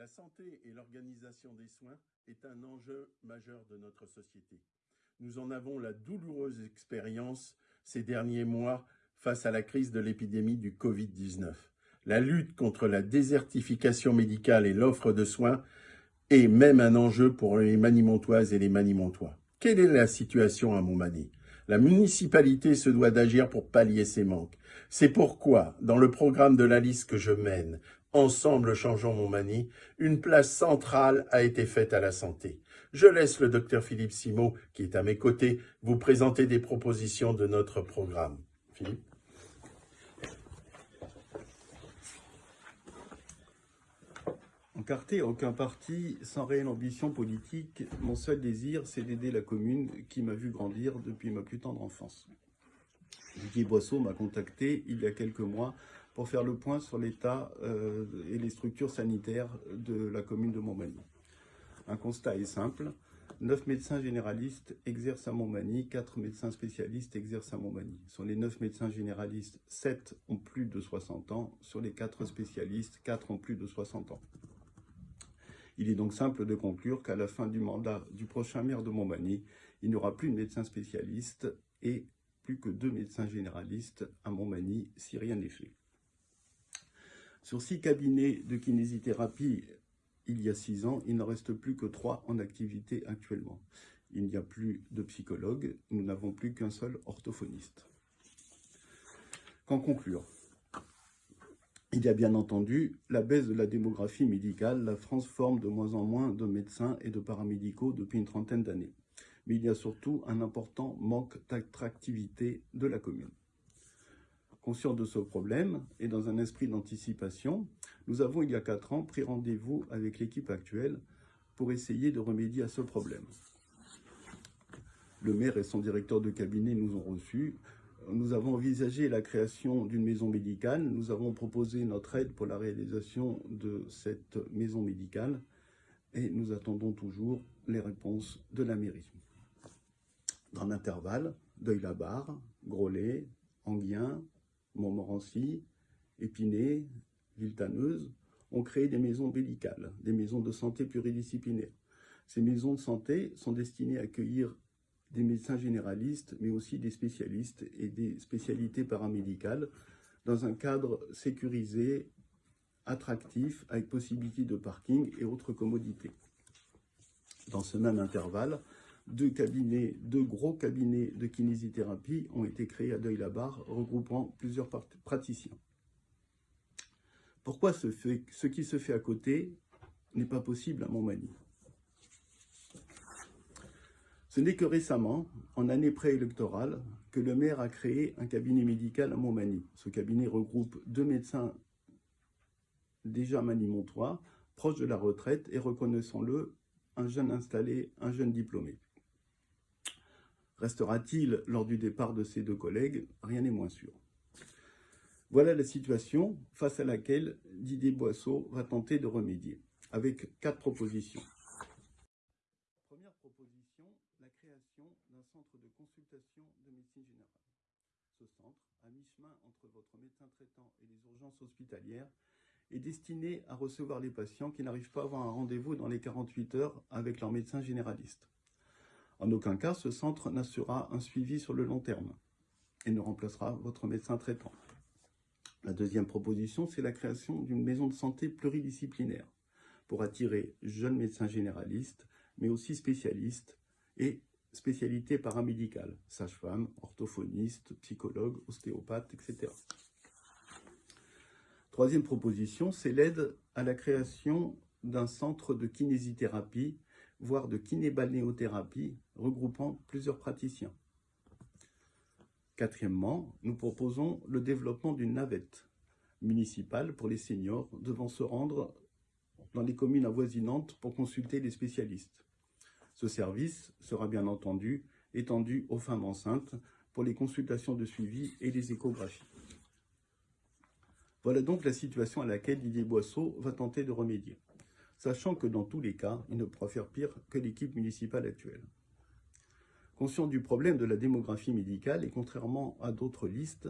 La santé et l'organisation des soins est un enjeu majeur de notre société. Nous en avons la douloureuse expérience ces derniers mois face à la crise de l'épidémie du Covid-19. La lutte contre la désertification médicale et l'offre de soins est même un enjeu pour les Manimontoises et les Manimontois. Quelle est la situation à Montmagny? La municipalité se doit d'agir pour pallier ces manques. C'est pourquoi, dans le programme de la liste que je mène, Ensemble changeons Montmagny, une place centrale a été faite à la santé. Je laisse le docteur Philippe Simot, qui est à mes côtés, vous présenter des propositions de notre programme. Philippe Encarté à aucun parti, sans réelle ambition politique, mon seul désir, c'est d'aider la commune qui m'a vu grandir depuis ma plus tendre enfance. Didier Boisseau m'a contacté il y a quelques mois pour faire le point sur l'état euh, et les structures sanitaires de la commune de Montmagny. Un constat est simple, 9 médecins généralistes exercent à Montmagny, 4 médecins spécialistes exercent à Montmagny. Sur les 9 médecins généralistes, 7 ont plus de 60 ans. Sur les 4 spécialistes, 4 ont plus de 60 ans. Il est donc simple de conclure qu'à la fin du mandat du prochain maire de Montmagny, il n'y aura plus de médecins spécialistes et plus que deux médecins généralistes à Montmagny si rien n'est fait. Sur six cabinets de kinésithérapie il y a six ans, il n'en reste plus que trois en activité actuellement. Il n'y a plus de psychologue, nous n'avons plus qu'un seul orthophoniste. Qu'en conclure? Il y a bien entendu la baisse de la démographie médicale. La France forme de moins en moins de médecins et de paramédicaux depuis une trentaine d'années. Mais il y a surtout un important manque d'attractivité de la commune. Conscient de ce problème et dans un esprit d'anticipation, nous avons il y a quatre ans pris rendez-vous avec l'équipe actuelle pour essayer de remédier à ce problème. Le maire et son directeur de cabinet nous ont reçus. Nous avons envisagé la création d'une maison médicale. Nous avons proposé notre aide pour la réalisation de cette maison médicale et nous attendons toujours les réponses de la mairie. Dans l'intervalle, Deuil-la-Barre, Grolet, Anguien, Montmorency, Épinay, Villetaneuse ont créé des maisons médicales, des maisons de santé pluridisciplinaires. Ces maisons de santé sont destinées à accueillir des médecins généralistes, mais aussi des spécialistes et des spécialités paramédicales dans un cadre sécurisé, attractif, avec possibilité de parking et autres commodités. Dans ce même intervalle, deux cabinets, deux gros cabinets de kinésithérapie ont été créés à Deuil-la-Barre, regroupant plusieurs praticiens. Pourquoi ce, qui se fait à côté n'est pas possible à Montmagny? Ce n'est que récemment, en année préélectorale, que le maire a créé un cabinet médical à Montmagny. Ce cabinet regroupe deux médecins déjà manimontois, proches de la retraite et, reconnaissons-le, un jeune installé, un jeune diplômé. Restera-t-il lors du départ de ces deux collègues Rien n'est moins sûr. Voilà la situation face à laquelle Didier Boisseau va tenter de remédier, avec quatre propositions. Première proposition, la création d'un centre de consultation de médecine générale. Ce centre, à mi-chemin entre votre médecin traitant et les urgences hospitalières, est destiné à recevoir les patients qui n'arrivent pas à avoir un rendez-vous dans les 48 heures avec leur médecin généraliste. En aucun cas, ce centre n'assurera un suivi sur le long terme et ne remplacera votre médecin traitant. La deuxième proposition, c'est la création d'une maison de santé pluridisciplinaire pour attirer jeunes médecins généralistes, mais aussi spécialistes et spécialités paramédicales, sages-femmes, orthophonistes, psychologues, ostéopathes, etc. Troisième proposition, c'est l'aide à la création d'un centre de kinésithérapie voire de kinébalnéothérapie, regroupant plusieurs praticiens. Quatrièmement, nous proposons le développement d'une navette municipale pour les seniors devant se rendre dans les communes avoisinantes pour consulter les spécialistes. Ce service sera bien entendu étendu aux femmes enceintes pour les consultations de suivi et les échographies. Voilà donc la situation à laquelle Didier Boisseau va tenter de remédier sachant que dans tous les cas, il ne pourra faire pire que l'équipe municipale actuelle. Conscient du problème de la démographie médicale et contrairement à d'autres listes,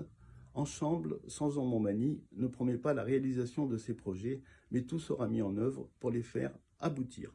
Ensemble, sans Montmagny, ne promet pas la réalisation de ces projets, mais tout sera mis en œuvre pour les faire aboutir.